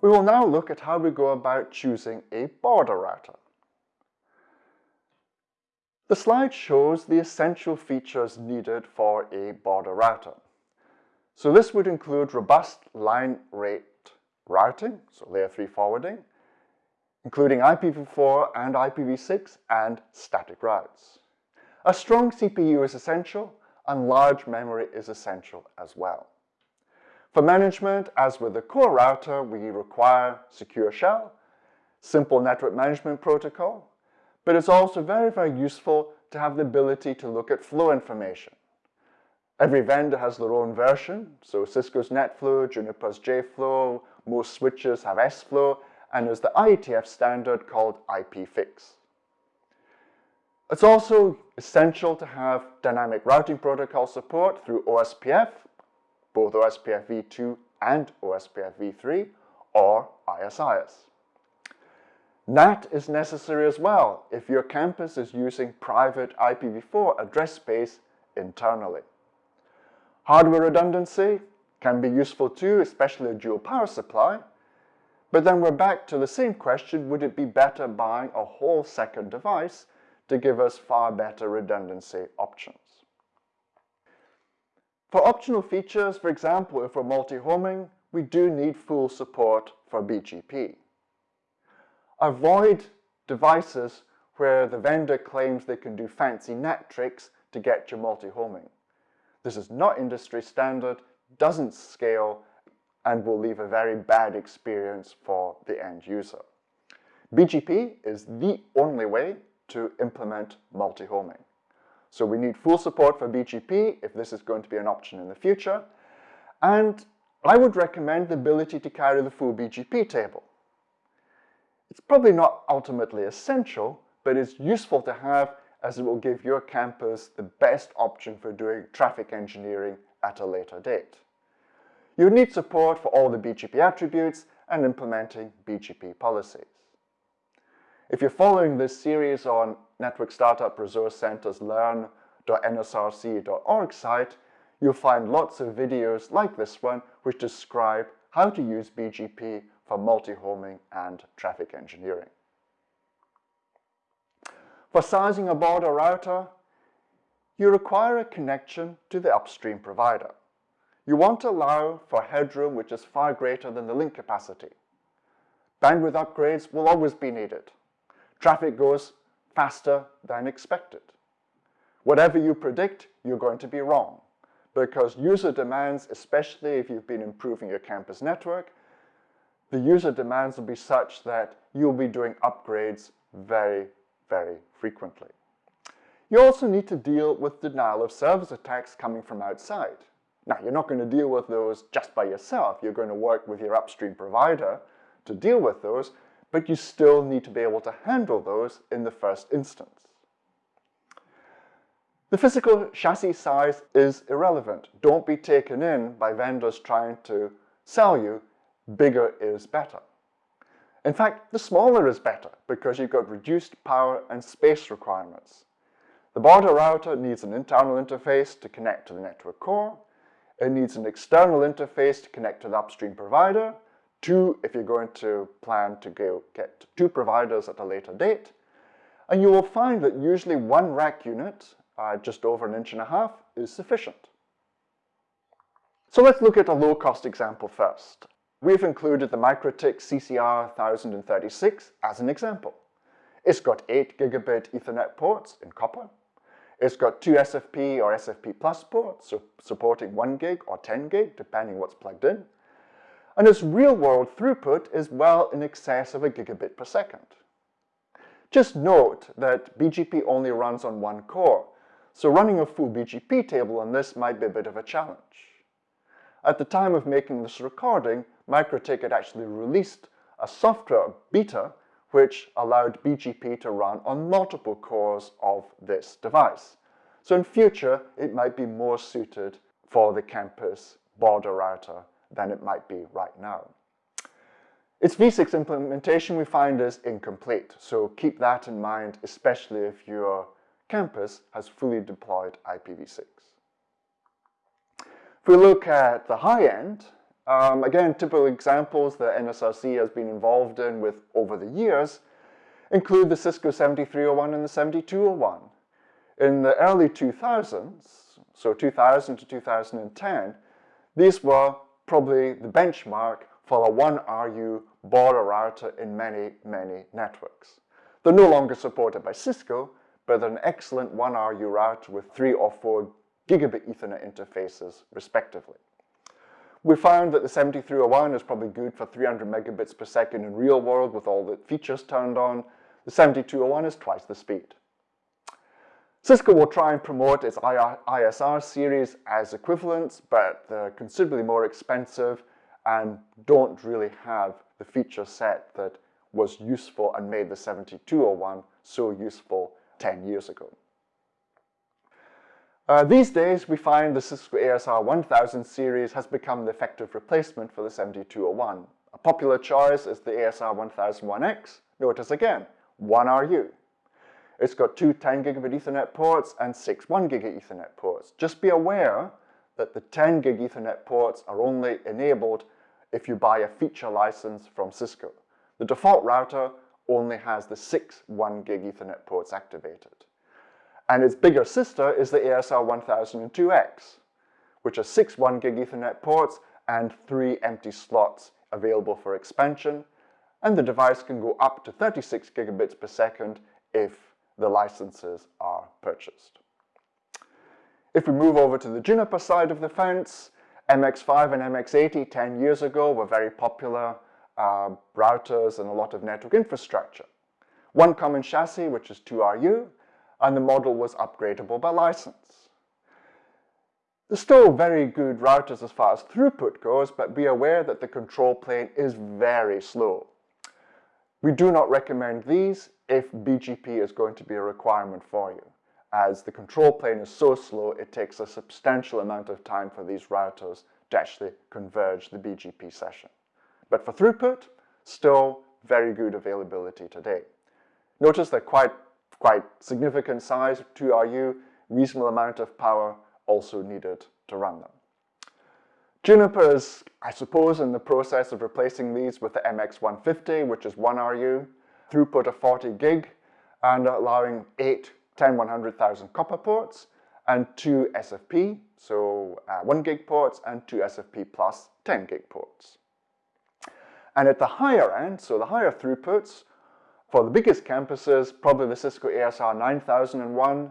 We will now look at how we go about choosing a border router. The slide shows the essential features needed for a border router. So this would include robust line rate routing, so layer 3 forwarding, including IPv4 and IPv6 and static routes. A strong CPU is essential and large memory is essential as well. For management, as with the core router, we require secure shell, simple network management protocol, but it's also very, very useful to have the ability to look at flow information. Every vendor has their own version, so Cisco's NetFlow, Juniper's JFlow, most switches have SFlow, and there's the IETF standard called IPFix. It's also essential to have dynamic routing protocol support through OSPF, both OSPF v2 and OSPF v3, or ISIS. NAT is necessary as well if your campus is using private IPv4 address space internally. Hardware redundancy can be useful too, especially a dual power supply, but then we're back to the same question, would it be better buying a whole second device to give us far better redundancy options? For optional features, for example, if we're multi-homing, we do need full support for BGP. Avoid devices where the vendor claims they can do fancy NAT tricks to get your multi-homing. This is not industry standard, doesn't scale, and will leave a very bad experience for the end user. BGP is the only way to implement multi-homing. So we need full support for BGP if this is going to be an option in the future. And I would recommend the ability to carry the full BGP table. It's probably not ultimately essential, but it's useful to have as it will give your campus the best option for doing traffic engineering at a later date. You need support for all the BGP attributes and implementing BGP policies. If you're following this series on Network Startup Resource Center's learn.nsrc.org site, you'll find lots of videos like this one which describe how to use BGP for multi-homing and traffic engineering. For sizing a border router, you require a connection to the upstream provider. You want to allow for headroom which is far greater than the link capacity. Bandwidth upgrades will always be needed. Traffic goes faster than expected. Whatever you predict, you're going to be wrong because user demands, especially if you've been improving your campus network, the user demands will be such that you'll be doing upgrades very, very frequently. You also need to deal with denial of service attacks coming from outside. Now, you're not going to deal with those just by yourself. You're going to work with your upstream provider to deal with those, but you still need to be able to handle those in the first instance. The physical chassis size is irrelevant. Don't be taken in by vendors trying to sell you bigger is better. In fact, the smaller is better because you've got reduced power and space requirements. The border router needs an internal interface to connect to the network core. It needs an external interface to connect to the upstream provider. Two, if you're going to plan to go get two providers at a later date. And you will find that usually one rack unit, uh, just over an inch and a half, is sufficient. So let's look at a low-cost example first. We've included the MikroTik CCR 1036 as an example. It's got 8 gigabit Ethernet ports in copper. It's got two SFP or SFP plus ports, so supporting 1 gig or 10 gig, depending what's plugged in. And its real-world throughput is well in excess of a gigabit per second. Just note that BGP only runs on one core, so running a full BGP table on this might be a bit of a challenge. At the time of making this recording, MikroTik had actually released a software beta which allowed BGP to run on multiple cores of this device. So in future, it might be more suited for the campus border router than it might be right now. Its v6 implementation we find is incomplete, so keep that in mind, especially if you're campus has fully deployed IPv6. If we look at the high end, um, again, typical examples that NSRC has been involved in with over the years include the Cisco 7301 and the 7201. In the early 2000s, so 2000 to 2010, these were probably the benchmark for a 1RU border router in many, many networks. They're no longer supported by Cisco, but they're an excellent 1RU router with 3 or 4 gigabit Ethernet interfaces, respectively. We found that the 7301 is probably good for 300 megabits per second in real world with all the features turned on. The 7201 is twice the speed. Cisco will try and promote its ISR series as equivalents, but they're considerably more expensive and don't really have the feature set that was useful and made the 7201 so useful 10 years ago. Uh, these days, we find the Cisco ASR 1000 series has become the effective replacement for the 7201. A popular choice is the ASR 1001X. Notice again, 1RU. It's got two 10 gigabit Ethernet ports and six 1 gigabit Ethernet ports. Just be aware that the 10 gig Ethernet ports are only enabled if you buy a feature license from Cisco. The default router only has the six 1 gig Ethernet ports activated. And its bigger sister is the ASR 1002X, which has six 1 gig Ethernet ports and three empty slots available for expansion, and the device can go up to 36 gigabits per second if the licenses are purchased. If we move over to the Juniper side of the fence, MX5 and MX80 10 years ago were very popular uh, routers and a lot of network infrastructure. One common chassis, which is 2RU, and the model was upgradable by license. There's still very good routers as far as throughput goes, but be aware that the control plane is very slow. We do not recommend these if BGP is going to be a requirement for you, as the control plane is so slow it takes a substantial amount of time for these routers to actually converge the BGP session. But for throughput, still very good availability today. Notice they're quite, quite significant size, 2RU, reasonable amount of power also needed to run them. Juniper is, I suppose, in the process of replacing these with the MX150, which is 1RU, throughput of 40 gig, and allowing eight 10 100,000 copper ports, and two SFP, so uh, 1 gig ports, and two SFP plus 10 gig ports. And at the higher end, so the higher throughputs, for the biggest campuses, probably the Cisco ASR 9001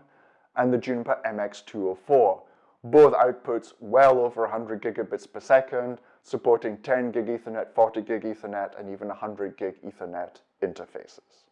and the Juniper MX204. Both outputs well over 100 gigabits per second, supporting 10 gig Ethernet, 40 gig Ethernet, and even 100 gig Ethernet interfaces.